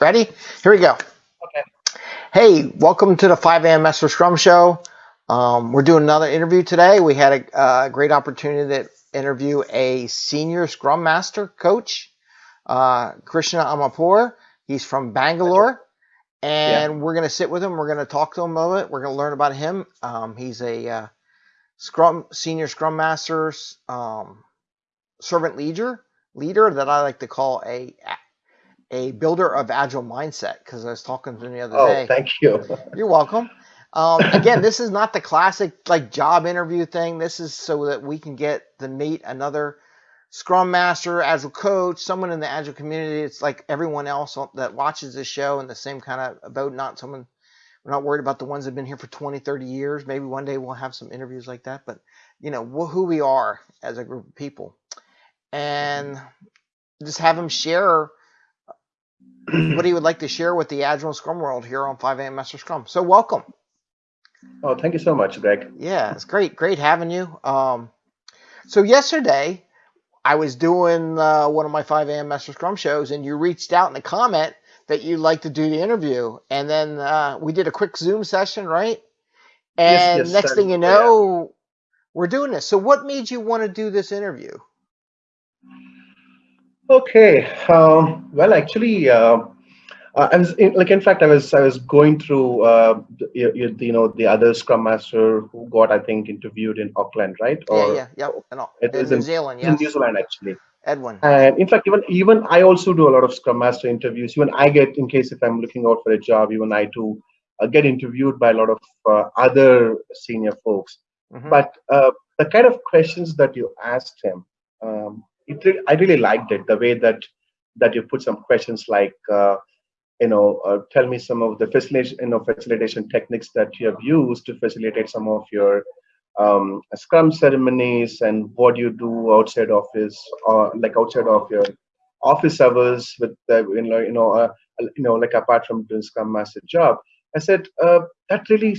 Ready? Here we go. Okay. Hey, welcome to the 5 a.m. Master Scrum Show. Um, we're doing another interview today. We had a, a, great opportunity to interview a senior Scrum Master coach, uh, Krishna Amapur. He's from Bangalore. And yeah. we're going to sit with him. We're going to talk to him a little bit. We're going to learn about him. Um, he's a uh, Scrum senior Scrum Master, um, servant leader, leader that I like to call a a builder of agile mindset because I was talking to him the other oh, day. Oh, thank you. You're welcome. Um, again, this is not the classic like job interview thing. This is so that we can get to meet another Scrum Master, Agile coach, someone in the Agile community. It's like everyone else that watches this show in the same kind of boat. Not someone. We're not worried about the ones that've been here for 20, 30 years. Maybe one day we'll have some interviews like that. But you know who we are as a group of people, and just have them share what he would like to share with the Agile Scrum world here on 5 a.m. Master Scrum. So welcome. Oh, thank you so much, Greg. Yeah, it's great, great having you. Um, so yesterday, I was doing uh, one of my 5 a.m. Master Scrum shows, and you reached out in a comment that you'd like to do the interview, and then uh, we did a quick Zoom session, right? And yes, yes, next thing you know, yeah. we're doing this. So, what made you want to do this interview? Okay. Um, well, actually, uh, I was in, like, in fact, I was I was going through, uh, you, you, know, the other Scrum Master who got, I think, interviewed in Auckland, right? Or, yeah, yeah, yeah. No, it in New in, Zealand, yes. In New Zealand, actually. Edwin. And in fact, even even I also do a lot of Scrum Master interviews. Even I get, in case if I'm looking out for a job, even I too uh, get interviewed by a lot of uh, other senior folks. Mm -hmm. But uh, the kind of questions that you asked him, um, it, I really liked it the way that that you put some questions like uh, you know uh, tell me some of the facilitation you know facilitation techniques that you have used to facilitate some of your um, scrum ceremonies and what you do outside office or like outside of your office hours with the you know you know uh, you know like apart from doing scrum master job. I said uh, that really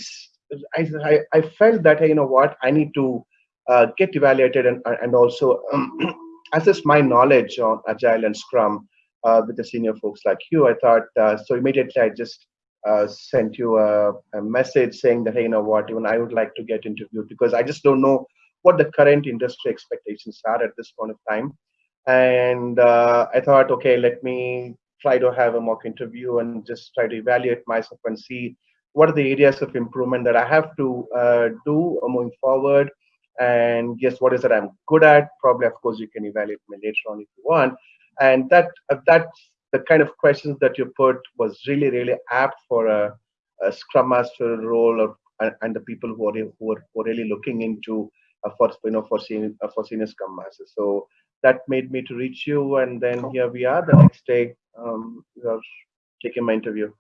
I, I, felt that you know what i need to uh, get evaluated and and also assess my knowledge on Agile and Scrum uh, with the senior folks like you. I thought, uh, so immediately I just uh, sent you a, a, message saying that, hey, you know what, even I would like to get interviewed because I just don't know what the current industry expectations are at this point of time. And uh, I thought, okay, let me try to have a mock interview and just try to evaluate myself and see what are the areas of improvement that I have to uh, do moving forward and guess what is that I'm good at? Probably, of course, you can evaluate me later on if you want. And that uh, that's the kind of questions that you put was really really apt for a, a Scrum Master role of, and, and the people who are who are, who are really looking into uh, for you know for senior uh, for senior Scrum Master. So that made me to reach you, and then here we are. The next day, um, you are taking my interview.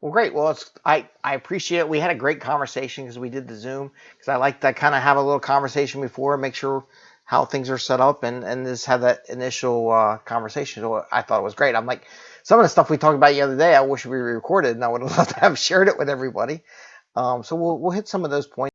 Well, great. Well, it's, I, I appreciate it. We had a great conversation because we did the Zoom because I like to kind of have a little conversation before, make sure how things are set up, and and just have that initial uh, conversation. So I thought it was great. I'm like, some of the stuff we talked about the other day, I wish we recorded, and I would have loved to have shared it with everybody. Um, so we'll we'll hit some of those points.